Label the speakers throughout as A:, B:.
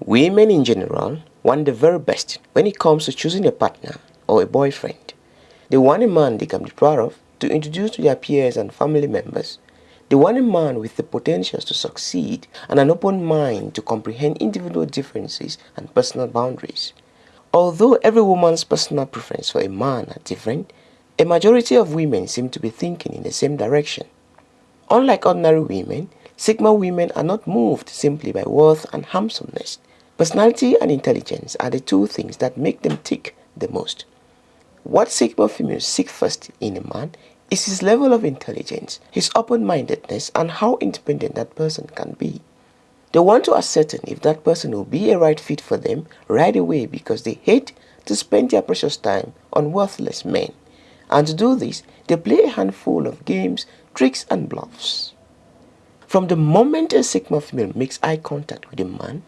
A: Women in general want the very best when it comes to choosing a partner or a boyfriend. They want a man they can be proud of to introduce to their peers and family members. They want a man with the potentials to succeed and an open mind to comprehend individual differences and personal boundaries. Although every woman's personal preference for a man are different, a majority of women seem to be thinking in the same direction. Unlike ordinary women, Sigma women are not moved simply by worth and handsomeness. Personality and intelligence are the two things that make them tick the most. What Sigma females seek first in a man is his level of intelligence, his open-mindedness and how independent that person can be. They want to ascertain if that person will be a right fit for them right away because they hate to spend their precious time on worthless men. And to do this, they play a handful of games, tricks and bluffs. From the moment a Sigma female makes eye contact with a man,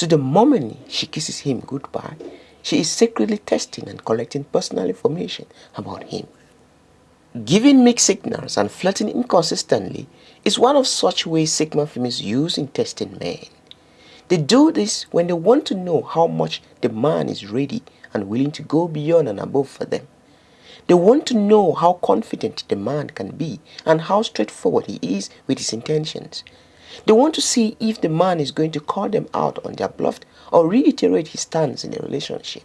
A: to the moment she kisses him goodbye, she is secretly testing and collecting personal information about him. Giving mixed signals and flirting inconsistently is one of such ways Sigma females use in testing men. They do this when they want to know how much the man is ready and willing to go beyond and above for them. They want to know how confident the man can be and how straightforward he is with his intentions. They want to see if the man is going to call them out on their bluff or reiterate his stance in the relationship.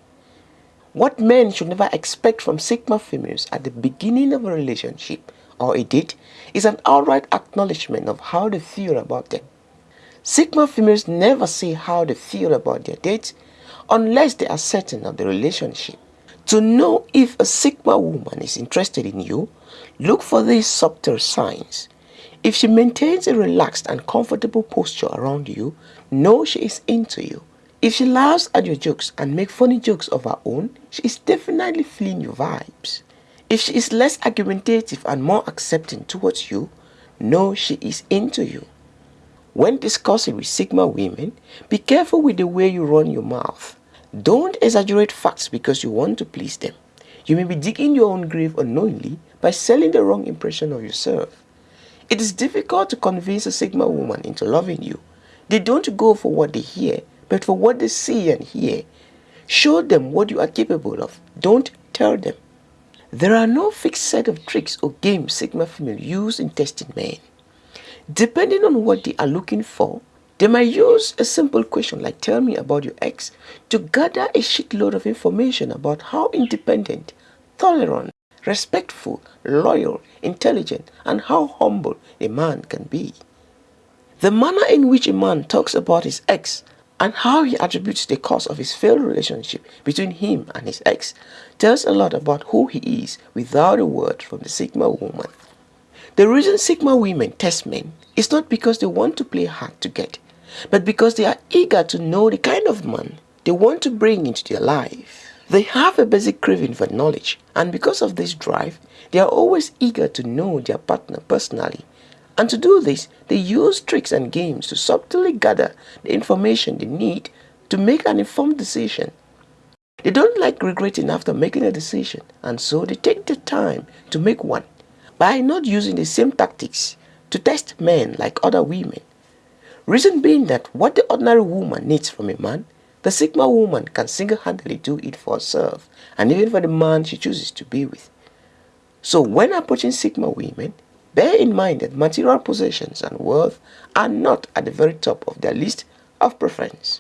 A: What men should never expect from Sigma females at the beginning of a relationship or a date is an outright acknowledgement of how they feel about them. Sigma females never say how they feel about their dates unless they are certain of the relationship. To know if a Sigma woman is interested in you, look for these subtle signs. If she maintains a relaxed and comfortable posture around you, know she is into you. If she laughs at your jokes and make funny jokes of her own, she is definitely feeling your vibes. If she is less argumentative and more accepting towards you, know she is into you. When discussing with Sigma women, be careful with the way you run your mouth. Don't exaggerate facts because you want to please them. You may be digging your own grave unknowingly by selling the wrong impression of yourself. It is difficult to convince a Sigma woman into loving you. They don't go for what they hear, but for what they see and hear. Show them what you are capable of. Don't tell them. There are no fixed set of tricks or games Sigma female use in testing men. Depending on what they are looking for, they might use a simple question like tell me about your ex to gather a shitload of information about how independent, tolerant, respectful, loyal, intelligent, and how humble a man can be. The manner in which a man talks about his ex and how he attributes the cause of his failed relationship between him and his ex tells a lot about who he is without a word from the Sigma woman. The reason Sigma women test men is not because they want to play hard to get, but because they are eager to know the kind of man they want to bring into their life. They have a basic craving for knowledge and because of this drive, they are always eager to know their partner personally and to do this, they use tricks and games to subtly gather the information they need to make an informed decision. They don't like regretting after making a decision and so they take the time to make one by not using the same tactics to test men like other women. Reason being that what the ordinary woman needs from a man, the Sigma woman can single-handedly do it for herself and even for the man she chooses to be with. So when approaching Sigma women, Bear in mind that material possessions and wealth are not at the very top of their list of preference.